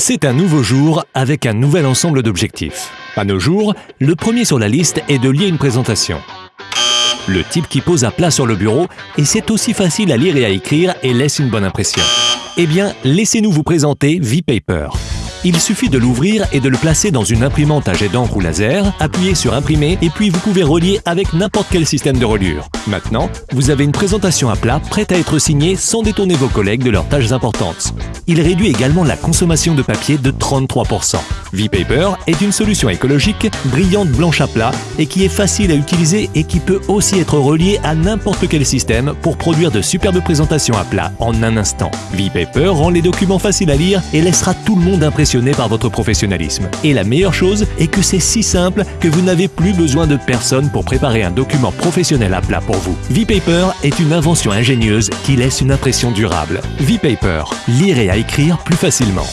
C'est un nouveau jour avec un nouvel ensemble d'objectifs. À nos jours, le premier sur la liste est de lier une présentation. Le type qui pose à plat sur le bureau et c'est aussi facile à lire et à écrire et laisse une bonne impression. Eh bien, laissez-nous vous présenter V-Paper. Il suffit de l'ouvrir et de le placer dans une imprimante à jet d'encre ou laser, appuyez sur imprimer et puis vous pouvez relier avec n'importe quel système de reliure. Maintenant, vous avez une présentation à plat prête à être signée sans détourner vos collègues de leurs tâches importantes. Il réduit également la consommation de papier de 33%. V-Paper est une solution écologique, brillante blanche à plat et qui est facile à utiliser et qui peut aussi être reliée à n'importe quel système pour produire de superbes présentations à plat en un instant. V-Paper rend les documents faciles à lire et laissera tout le monde impressionné par votre professionnalisme. Et la meilleure chose est que c'est si simple que vous n'avez plus besoin de personne pour préparer un document professionnel à plat pour vous. V-Paper est une invention ingénieuse qui laisse une impression durable. V-Paper, lire et à écrire plus facilement.